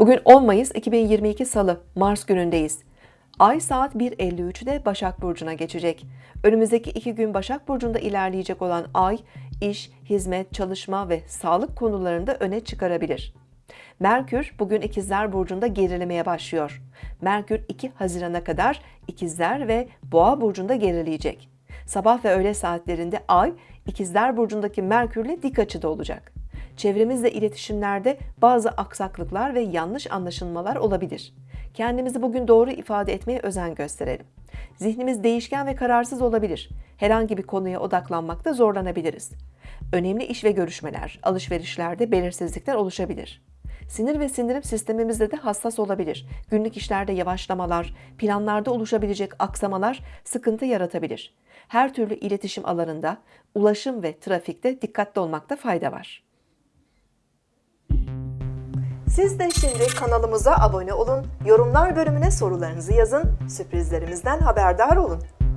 Bugün 10 Mayıs 2022 Salı, Mars günündeyiz. Ay saat 1.53'de Başak Burcu'na geçecek. Önümüzdeki iki gün Başak Burcu'nda ilerleyecek olan Ay, iş, hizmet, çalışma ve sağlık konularında öne çıkarabilir. Merkür bugün İkizler Burcu'nda gerilemeye başlıyor. Merkür 2 Haziran'a kadar İkizler ve Boğa Burcu'nda gerileyecek. Sabah ve öğle saatlerinde Ay, İkizler Burcu'ndaki Merkür'le dik açıda olacak. Çevremizle iletişimlerde bazı aksaklıklar ve yanlış anlaşılmalar olabilir. Kendimizi bugün doğru ifade etmeye özen gösterelim. Zihnimiz değişken ve kararsız olabilir. Herhangi bir konuya odaklanmakta zorlanabiliriz. Önemli iş ve görüşmeler, alışverişlerde belirsizlikler oluşabilir. Sinir ve sindirim sistemimizde de hassas olabilir. Günlük işlerde yavaşlamalar, planlarda oluşabilecek aksamalar sıkıntı yaratabilir. Her türlü iletişim alanında, ulaşım ve trafikte dikkatli olmakta fayda var. Siz de şimdi kanalımıza abone olun, yorumlar bölümüne sorularınızı yazın, sürprizlerimizden haberdar olun.